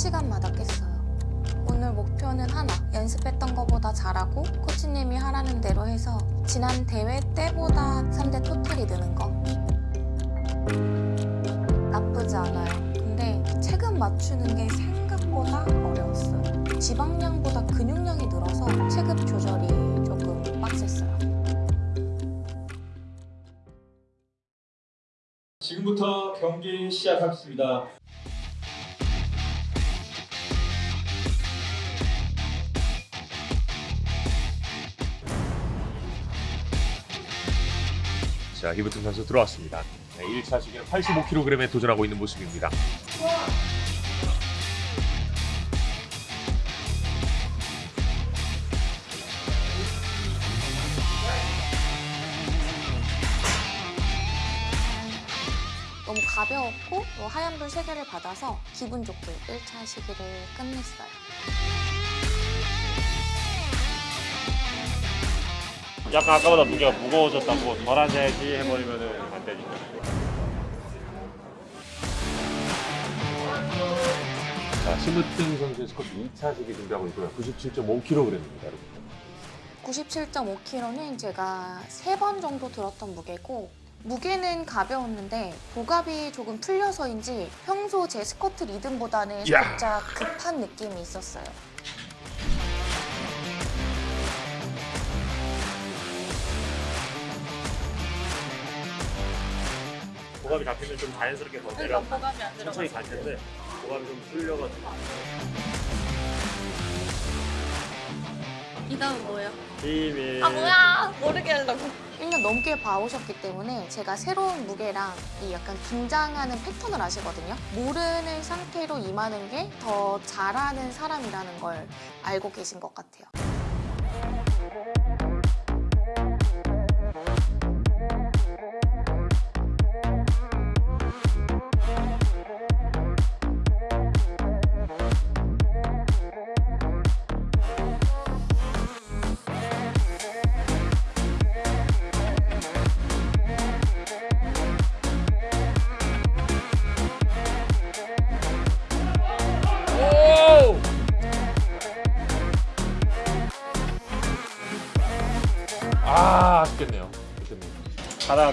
1시간마다 깼어요. 오늘 목표는 하나, 연습했던 것보다 잘하고 코치님이 하라는 대로 해서 지난 대회 때보다 3대 토탈이 느는 거. 나쁘지 않아요. 근데 체급 맞추는 게 생각보다 어려웠어요. 지방량보다 근육량이 늘어서 체급 조절이 조금 빡셌어요. 지금부터 경기 시작하겠습니다. 자, 히브튼 선수 들어왔습니다. 네, 1차 시기는 85kg에 도전하고 있는 모습입니다. 너무 가벼웠고 또 하얀불 3개를 받아서 기분 좋게 1차 시기를 끝냈어요. 약간 아까보다 무게가 무거워졌다고 덜 하셔야지 해버리면 안 되니까. 자, 심으뜸 선수의 스쿼트 2차 시기 준비하고 있고요. 97.5kg입니다, 여러분. 97.5kg는 제가 3번 정도 들었던 무게고 무게는 가벼웠는데 복압이 조금 풀려서인지 평소 제 스쿼트 리듬보다는 야. 살짝 급한 느낌이 있었어요. 고갑이 잡히면 좀 자연스럽게 더 내려. 안 천천히 갈 텐데 고갑이 좀 풀려가지고. 이 다음 뭐예요? 힘이. 아 뭐야 모르게 하려고 1년 넘게 봐오셨기 때문에 제가 새로운 무게랑 이 약간 긴장하는 패턴을 아시거든요 모르는 상태로 임하는 게 더 잘하는 사람이라는 걸 알고 계신 것 같아요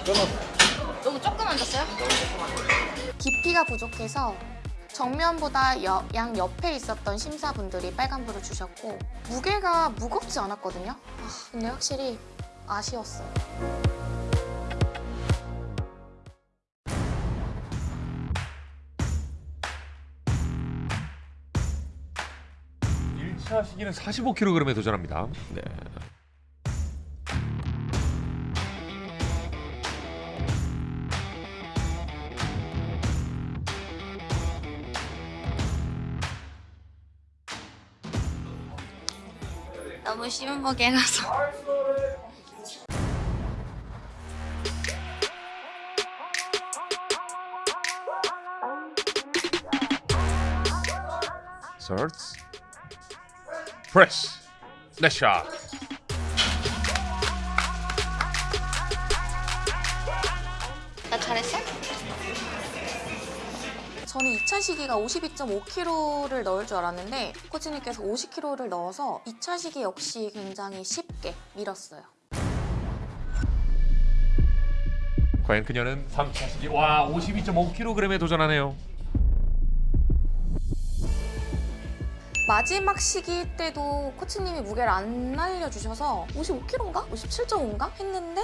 끊었어. 너무 조금 앉았어요? 깊이가 부족해서 정면보다 여- 양 옆에 있었던 심사분들이 빨간불을 주셨고 무게가 무겁지 않았거든요 아, 근데 확실히 아쉬웠어요 일차 시기는 45kg에 도전합니다. 네. 너무 심한 무게라서 서츠 프레 저는 2차 시기가 52.5kg를 넣을 줄 알았는데 코치님께서 50kg를 넣어서 2차 시기 역시 굉장히 쉽게 밀었어요. 과연 그녀는 3차 시기 와 52.5kg에 도전하네요. 마지막 시기 때도 코치님이 무게를 안 알려주셔서 55kg인가? 57.5인가? 했는데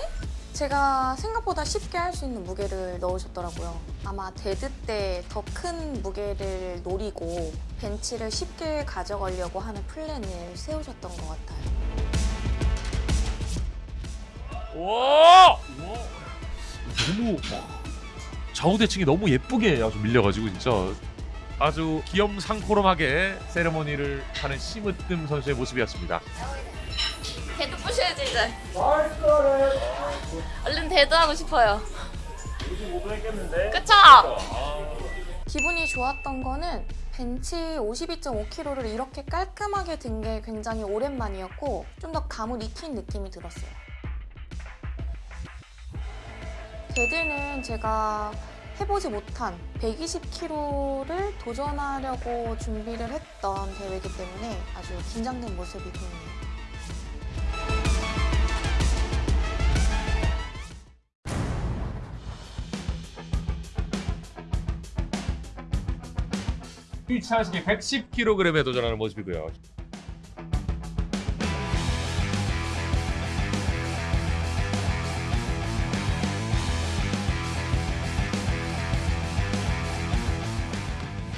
제가 생각보다 쉽게 할 수 있는 무게를 넣으셨더라고요. 아마 데드 때 더 큰 무게를 노리고 벤치를 쉽게 가져가려고 하는 플랜을 세우셨던 것 같아요. 와! 너무 좌우 대칭이 너무 예쁘게 아주 밀려가지고 진짜 아주 귀염상코름하게 세레모니를 하는 심으뜸 선수의 모습이었습니다. 이제. 얼른 데드 하고 싶어요. 55도 했겠는데? 그쵸? 기분이 좋았던 거는 벤치 52.5kg를 이렇게 깔끔하게 든 게 굉장히 오랜만이었고 좀 더 감을 익힌 느낌이 들었어요. 데드는 제가 해보지 못한 120kg를 도전하려고 준비를 했던 대회이기 때문에 아주 긴장된 모습이 보이네요. 일차식에 110kg에 도전하는 모습이고요.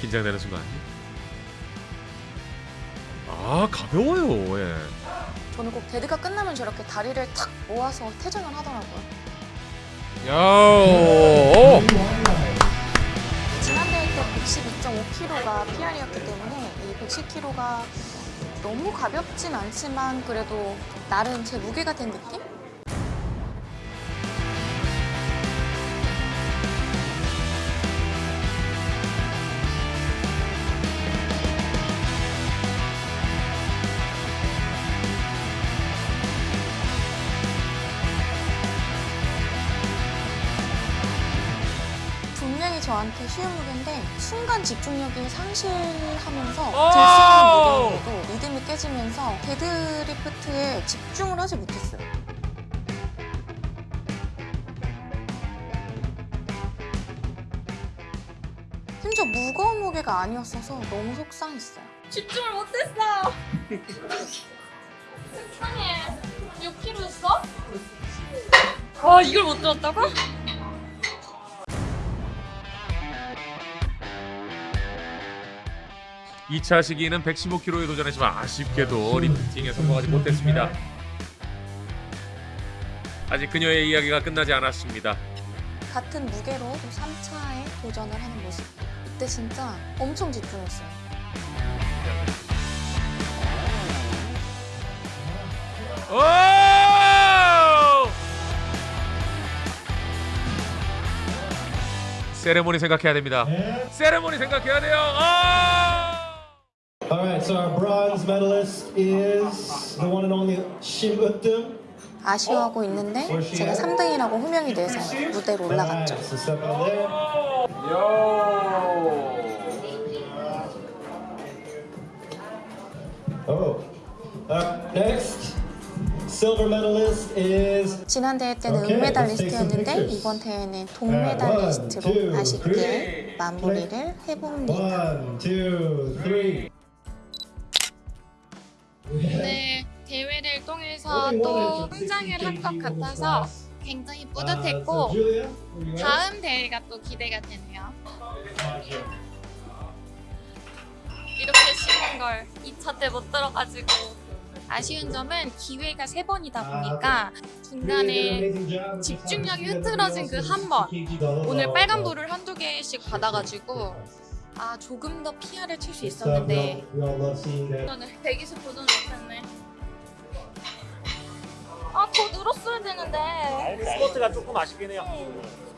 긴장되는 순간. 아 가벼워요. 예. 저는 꼭 데드가 끝나면 저렇게 다리를 탁 모아서 퇴장을 하더라고요. 야. 오. 지난 대회 때 112.5kg가 PR이었기 때문에 이 110kg가 너무 가볍진 않지만 그래도 나름 제 무게가 된 느낌? 저한테 쉬운 무게인데 순간 집중력이 상실하면서 있는 무게인데도 리듬이 깨지면서 데드리프트에 집중을 하지 못했어요. 심지어 무거운 무게가 아니었어서 너무 속상했어요. 집중을 못했어. 속상해. 6kg였어? 아 이걸 못 들었다고? 이차 시기는 115kg에 도전했지만 아쉽게도 리프팅에 성공하지 못했습니다. 아직 그녀의 이야기가 끝나지 않았습니다. 같은 무게로 또 3차에 도전을 하는 모습. 이때 진짜 엄청 집중했어요. 오! 세레모니 생각해야 됩니다. 세레모니 생각해야 돼요. 아! All right, so our bronze medalist is the one and only Shin Uttam. 아쉬워하고 있는데 제가 3등이라고 호명이 돼서 무대로 올라갔죠. Oh. Uh, next, silver medalist is 지난 대회 때는 은메달리스트였는데 이번 대회는 동메달리스트로 아쉽게. 마무리를 해봅니다. one, two, 해서 또 성장을 한 것 같아서 굉장히 뿌듯했고 at? 다음 대회가 또 기대가 되네요. 이렇게 쉬운 걸 2차 때 못 들어가지고 아쉬운 점은 기회가 세 번이다 보니까 중간에 집중력이 흐트러진 그 한 번. 오늘 빨간불을 한두 개씩 받아가지고 아 조금 더 PR을 칠수 있었는데 오늘 120 도전 못했네. 아 더 늘었어야 되는데. 스포츠가 조금 아쉽긴 해요.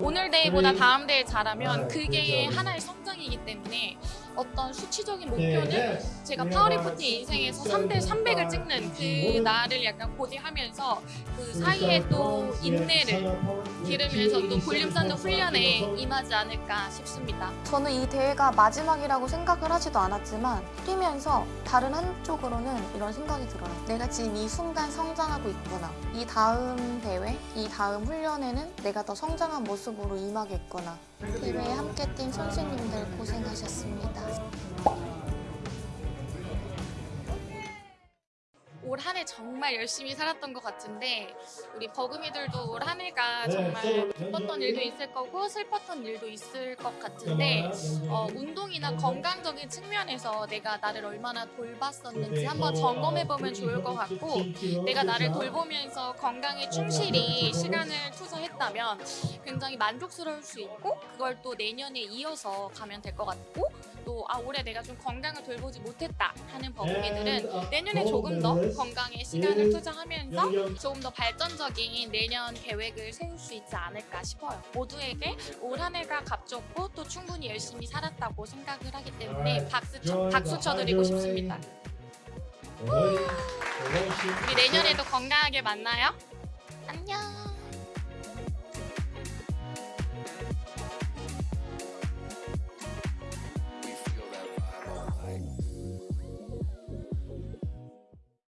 오늘 대회보다 다음 대회 잘하면 그게 하나의 성장이기 때문에 어떤 수치적인 목표는 제가 파워리프팅 인생에서 3대 300을 찍는 그 날을 약간 고대하면서 그 사이에 또 인내를 기르면서 또 볼륨 쌓는 훈련에 임하지 않을까 싶습니다. 저는 이 대회가 마지막이라고 생각을 하지도 않았지만 뛰면서 다른 한쪽으로는 이런 생각이 들어요. 내가 지금 이 순간 성장하고 있구나. 이 다음 대회, 이 다음 훈련에는 내가 더 성장한 모습으로 임하겠구나. 대회에 함께 뛴 선수님들 고생하셨습니다. 올 한해 정말 열심히 살았던 것 같은데 우리 버금이들도 올 한 해가 네, 정말 기뻤던 일도 있을 거고 슬펐던 일도 있을 것 같은데 어, 운동이나 건강적인 측면에서 내가 나를 얼마나 돌봤었는지 한번 점검해보면 좋을 것 같고 내가 나를 돌보면서 건강에 충실히 시간을 투자했다면 굉장히 만족스러울 수 있고 그걸 또 내년에 이어서 가면 될 것 같고 또아 올해 내가 좀 건강을 돌보지 못했다 하는 버금이들은 내년에 조금 더 건강에 시간을 투자하면서 조금 더 발전적인 내년 계획을 세울 수 있지 않을까 싶어요. 모두에게 올 한 해가 값졌고 또 충분히 열심히 살았다고 생각을 하기 때문에 박수 쳐, 박수 쳐드리고 싶습니다. 우리 내년에도 건강하게 만나요. 안녕.